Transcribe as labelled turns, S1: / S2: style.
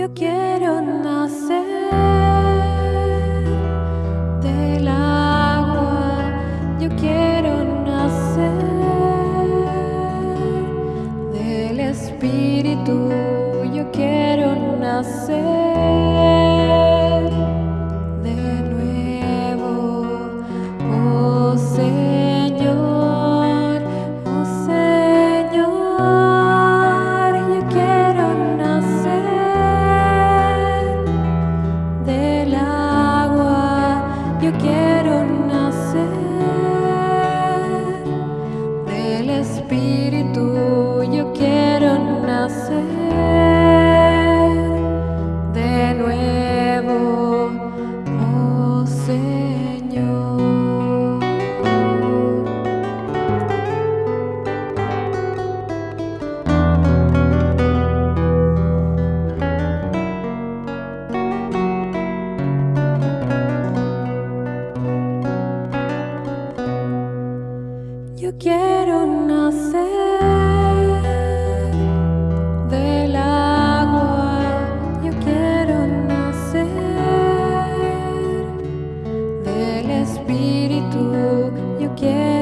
S1: Yo quiero nacer del agua, yo quiero nacer del espíritu, yo quiero nacer. you get Espíritu,